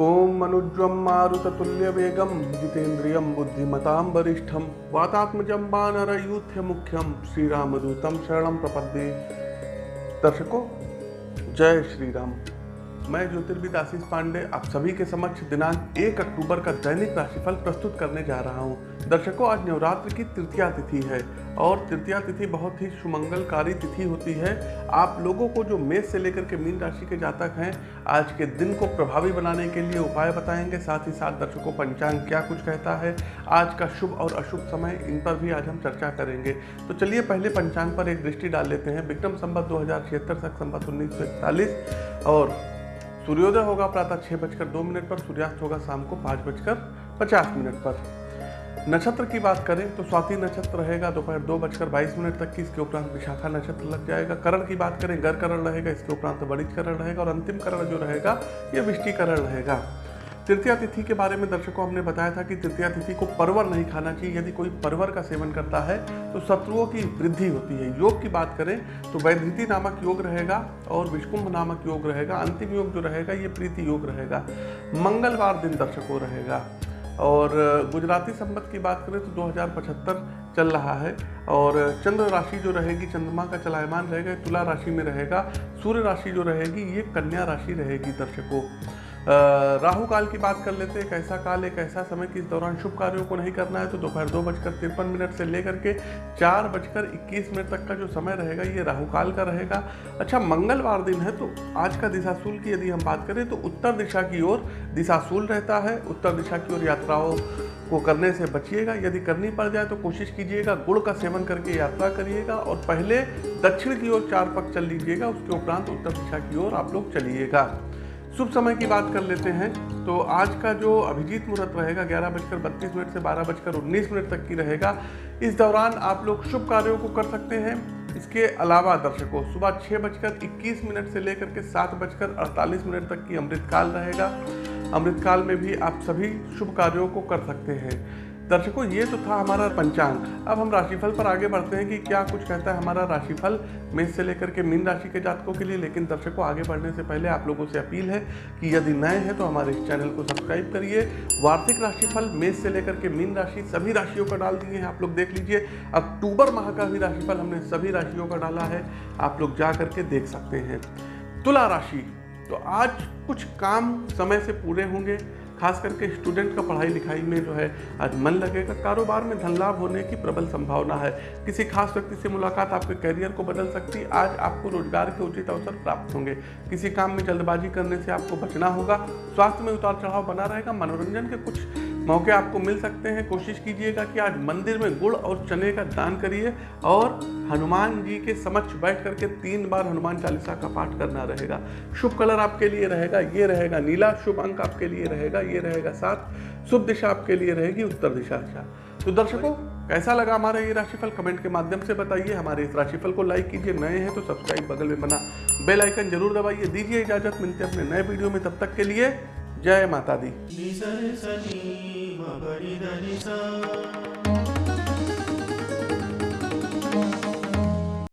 मनुज्वं मारुततुल्यवेगं जितेन्द्रियं बुद्धिमतां वरिष्ठं वातात्मजं वानरयूथ्यमुख्यं श्रीरामदूतं शरण प्रपदे दर्शकों जय श्री राम मैं ज्योतिर्विद आशीष पांडे, आप सभी के समक्ष दिनांक 1 अक्टूबर का दैनिक राशिफल प्रस्तुत करने जा रहा हूँ। दर्शकों, आज नवरात्र की तृतीया तिथि है और तृतीया तिथि बहुत ही सुमंगलकारी तिथि होती है। आप लोगों को जो मेष से लेकर के मीन राशि के जातक हैं, आज के दिन को प्रभावी बनाने के लिए उपाय बताएँगे। साथ ही साथ दर्शकों, पंचांग क्या कुछ कहता है? आज का शुभ और अशुभ समय, इन पर भी आज हम चर्चा करेंगे। तो चलिए पहले पंचांग पर एक दृष्टि डाल लेते हैं। विक्रम संबत दो हज़ार छिहत्तर तक संबत उन्नीस और सूर्योदय होगा प्रातः छः बजकर दो मिनट पर, सूर्यास्त होगा शाम को पाँच बजकर पचास मिनट पर। नक्षत्र की बात करें तो स्वाति नक्षत्र रहेगा, दोपहर दो बजकर बाईस मिनट तक की, इसके उपरांत विशाखा नक्षत्र लग जाएगा। करण की बात करें गर करण रहेगा, इसके उपरांत बड़िज करण रहेगा और अंतिम करण जो रहेगा, ये विष्टिकरण रहेगा। तृतीया तिथि के बारे में दर्शकों हमने बताया था कि तृतीया तिथि को परवर नहीं खाना चाहिए। यदि कोई परवर का सेवन करता है तो शत्रुओं की वृद्धि होती है। योग की बात करें तो वैधृति नामक योग रहेगा और विष्कुंभ नामक योग रहेगा। अंतिम योग जो रहेगा, ये प्रीति योग रहेगा। मंगलवार दिन दर्शकों रहेगा। और गुजराती संबत की बात करें तो 2075 चल रहा है। और चंद्र राशि जो रहेगी, चंद्रमा का चलायमान रहेगा, तुला राशि में रहेगा। सूर्य राशि जो रहेगी, ये कन्या राशि रहेगी दर्शकों। राहु काल की बात कर लेते हैं, कैसा काल एक ऐसा समय कि इस दौरान शुभ कार्यों को नहीं करना है तो दोपहर दो बजकर तिरपन मिनट से लेकर के चार बजकर इक्कीस मिनट तक का जो समय रहेगा, ये राहु काल का रहेगा। अच्छा मंगलवार दिन है तो आज का दिशाशूल की यदि हम बात करें तो उत्तर दिशा की ओर दिशाशूल रहता है। उत्तर दिशा की ओर यात्राओं को करने से बचिएगा, यदि करनी पड़ जाए तो कोशिश कीजिएगा गुड़ का सेवन करके यात्रा करिएगा और पहले दक्षिण की ओर चार पक चल लीजिएगा, उसके उपरांत उत्तर दिशा की ओर आप लोग चलिएगा। शुभ समय की बात कर लेते हैं। तो आज का जो अभिजीत मुहूर्त रहेगा, ग्यारह बजकर बत्तीस मिनट से बारह बजकर उन्नीस मिनट तक की रहेगा। इस दौरान आप लोग शुभ कार्यों को कर सकते हैं। इसके अलावा दर्शकों, सुबह छः बजकर इक्कीस मिनट से लेकर के सात बजकर अड़तालीस मिनट तक की अमृतकाल रहेगा। अमृतकाल में भी आप सभी शुभ कार्यों को कर सकते हैं। दर्शकों, ये तो था हमारा पंचांग। अब हम राशिफल पर आगे बढ़ते हैं कि क्या कुछ कहता है हमारा राशिफल मेष से लेकर के मीन राशि के जातकों के लिए। लेकिन दर्शकों, आगे बढ़ने से पहले आप लोगों से अपील है कि यदि नए हैं तो हमारे इस चैनल को सब्सक्राइब करिए। वार्षिक राशिफल, मेष से लेकर के मीन राशि, सभी राशियों का डाल दिए हैं, आप लोग देख लीजिए। अक्टूबर माह का भी राशिफल हमने सभी राशियों का डाला है, आप लोग जा करके देख सकते हैं। तुला राशि तो आज कुछ काम समय से पूरे होंगे। खास करके स्टूडेंट का पढ़ाई लिखाई में जो है, आज मन लगेगा। कारोबार में धन लाभ होने की प्रबल संभावना है। किसी खास व्यक्ति से मुलाकात आपके करियर को बदल सकती है आज आपको रोज़गार के उचित अवसर प्राप्त होंगे। किसी काम में जल्दबाजी करने से आपको बचना होगा। स्वास्थ्य में उतार चढ़ाव बना रहेगा। मनोरंजन के कुछ मौके आपको मिल सकते हैं। कोशिश कीजिएगा कि आज मंदिर में गुड़ और चने का दान करिए और हनुमान जी के समक्ष बैठ करके तीन बार हनुमान चालीसा का पाठ करना रहेगा। शुभ कलर आपके लिए रहेगा, ये रहेगा नीला, शुभ अंक आपके लिए रहेगा, ये रहेगा सात, शुभ दिशा आपके लिए रहेगी, उत्तर दिशा अच्छा। तो दर्शकों, कैसा लगा हमारा ये राशिफल? कमेंट के माध्यम से बताइए। हमारे इस राशिफल को लाइक कीजिए। नए हैं तो सब्सक्राइब, बगल में बना बेल आइकन ज़रूर दबाइए। दीजिए इजाज़त। मिलते अपने नए वीडियो में। तब तक के लिए जय माता दी।